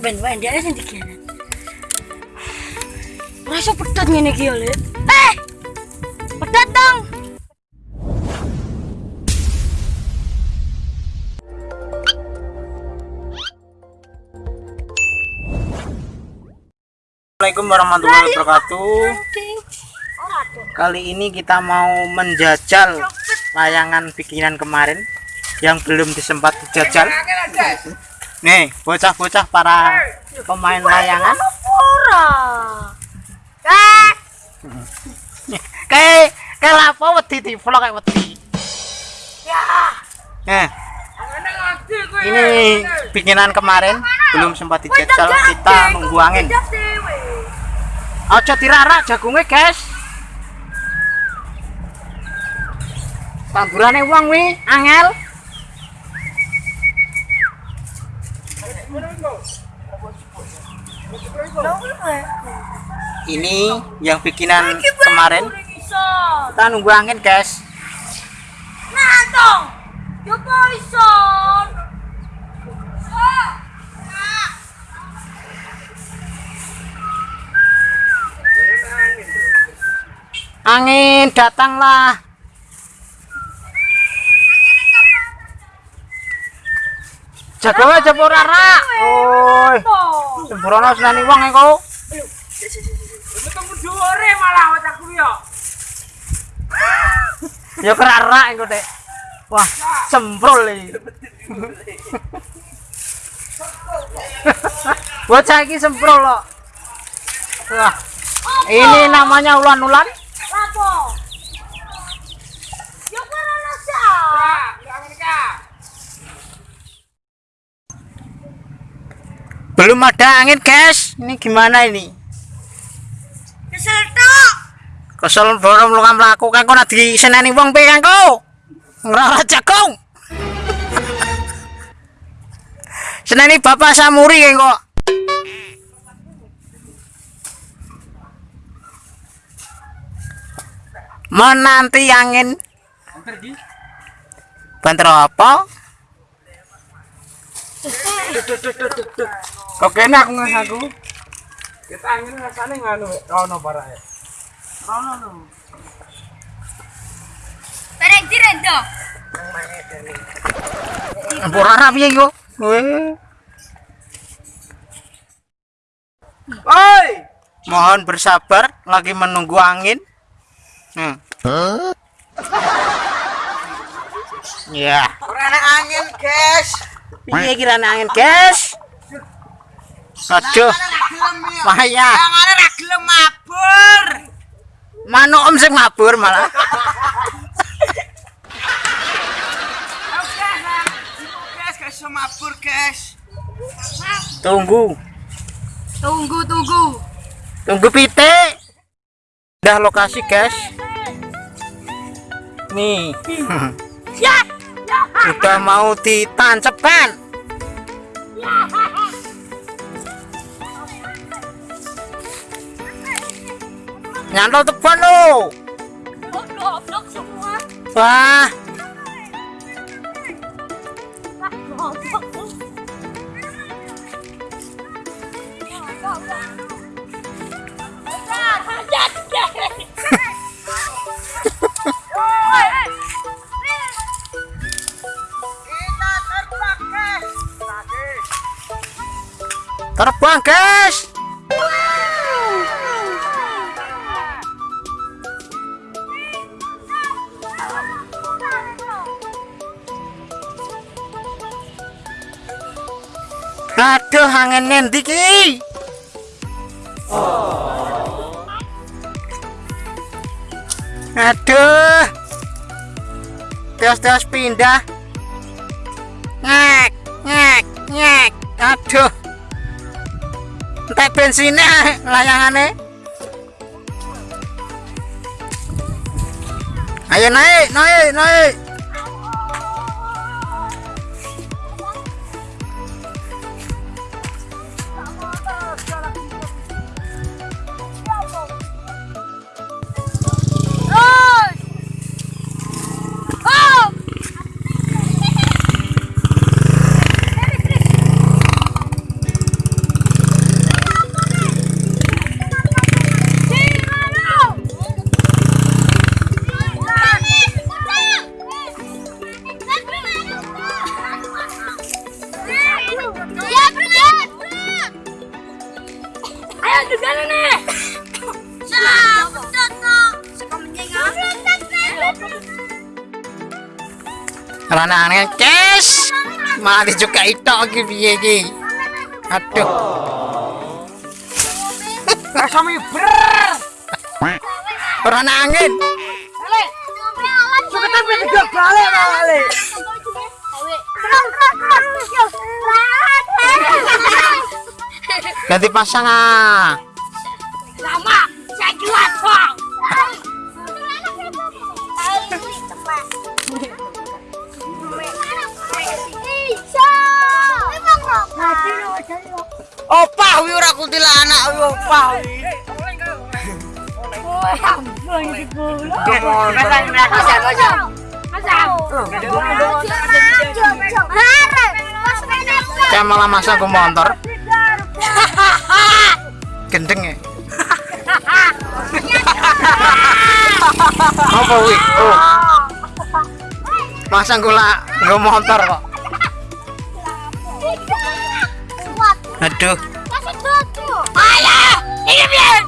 Ben dia sing dikianan. Rasa pedat ngene iki ya, Lid. Eh! Pedat dong. Assalamualaikum warahmatullahi wabarakatuh. Kali ini kita mau menjajal layangan bikinan kemarin yang belum disempat dijajal. Nih, bocah-bocah para pemain layangan. Kayak kayak lapo wedi di vlog kayak wedi. Ya. Nah, ini bikinan kemarin belum sempat dijajal kita nunggu angin. Aja dirarak jagungnya, guys. Tandurannya uang wi, angel. Ini yang bikinan kemarin. Kita nunggu angin, guys. Nantong. Yo poison. Angin datanglah. Jago aja rara. Oi, sembrono senani wong e kok. Ketemu dhuwure malah otakku yo. Ya kerara engko Dek. Wah, semprol iki. Bocah iki semprol kok. Wah, ini namanya ulan-ulan. Belum ada angin, guys. Ini gimana ini? Kesel tok. Kesel dorong lu kan mlaku kan kok di seneni wong pe kan kok. Ngrara jagung. seneni bapak samuri kan kok. Menanti angin. Banter apa? Kok kene aku ngas aku. Kita angin rasane nganu rono parae. Rono lho. Perek direndo. Ora ora piye yo? Oi! Mohon bersabar lagi menunggu angin. Hmm. Ya. Ora ana angin, guys. Piye kira angin, guys? Aduh, bahaya. Angane ra gelem mabur. Manuk om sing mabur malah. Mabur, guys. Tunggu, Tunggu tunggu. tunggu pitik. Udah lokasi, guys. Nih. Ya. Udah mau ditancepkan. Nyantol lo. Goblok semua. Wah, terbang, guys. Aduh, angin nanti ki. Aduh. Terus-terus pindah. Ngek, ngek, ngek. Aduh. Entek bensinnya layangannya. Ayo naik, naik, naik. Rana aneh kes malah dijuka itu lagi piye ki aduh rasane ber ora nangin balik balik balik Ganti pasang ah. Lama, saya kuat bang. Opah wi ora kuntilanak wi opah wi. Saya malah masang ke motor. Gendeng ya. Apa wi? Oh. Masang gula nggak motor kok. Aduh. Ayah, ini biar.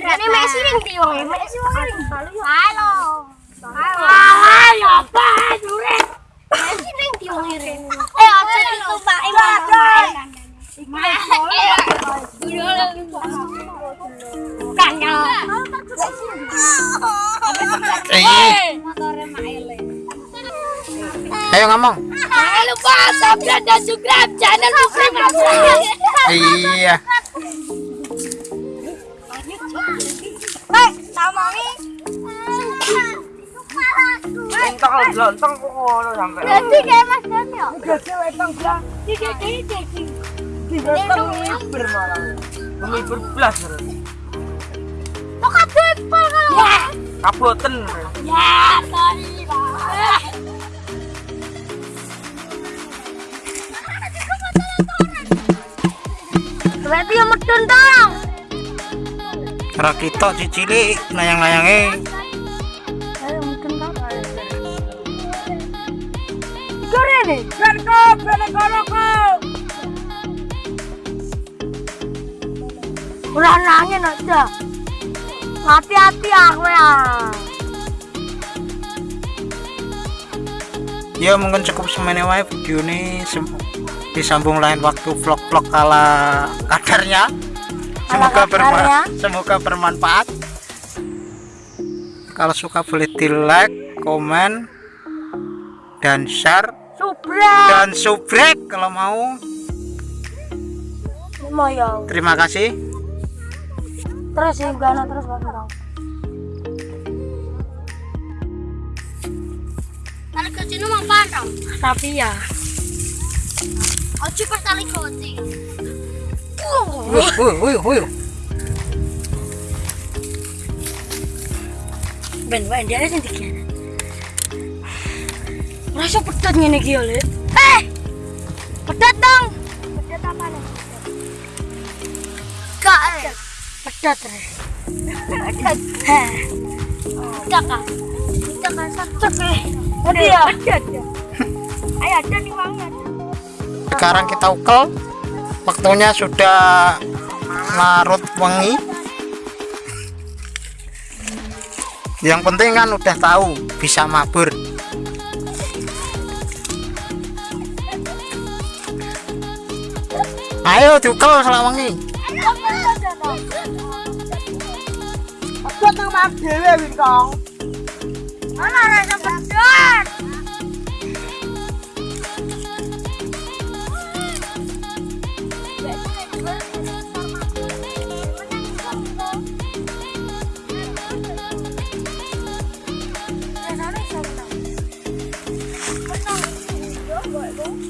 Ini Messi yang tiung, Messi. Halo, Pak Juret. Messi yang tiung ini. Eh, aja itu Pak Eh, ayo ngomong. Jangan lupa subscribe dan subscribe channel Muslim Iya. Sama ini. Entang kok ngono sampe. Jadi kayak Mas Dani. Gede entang blas. Jadi jadi jadi. Entang miber malah. Miber blas. Kok kadepal kalau. Ya, Kaboten. ya, sorry, Pak. Berarti yang medun dong. Karena kita cicili layang-layangnya Ayo medun dong. Kore nih. Udah nangin aja. Hati-hati aku ya. ya mungkin cukup semene wae video ini disambung lain waktu vlog-vlog ala kadarnya semoga bermanfaat semoga bermanfaat kalau suka boleh di like komen dan share Subra. dan subrek kalau mau Mau ya. terima kasih Terus sih gana terus Pak Bang. Tarik ke sini mau pandang. Tapi ya. Oci pas tarik kunci. Wuh, wuh, wuh, wuh. Ben wae dia sing dikira. Rasa pedet ngene iki ya, Lek. Eh! Pedet dong. Pedet apa nih? Kak. eh. Sakit. Pedet ya. Ayo ada nih banget. sekarang kita ukel. Waktunya sudah larut wengi yang penting kan udah tahu bisa mabur. Ayo diukel Phật đang bám thế về mình còn Nó là này cho Phật trước Hãy subscribe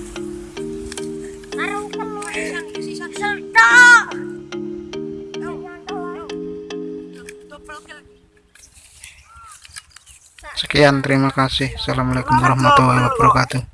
sekian terima kasih. Assalamualaikum warahmatullahi wabarakatuh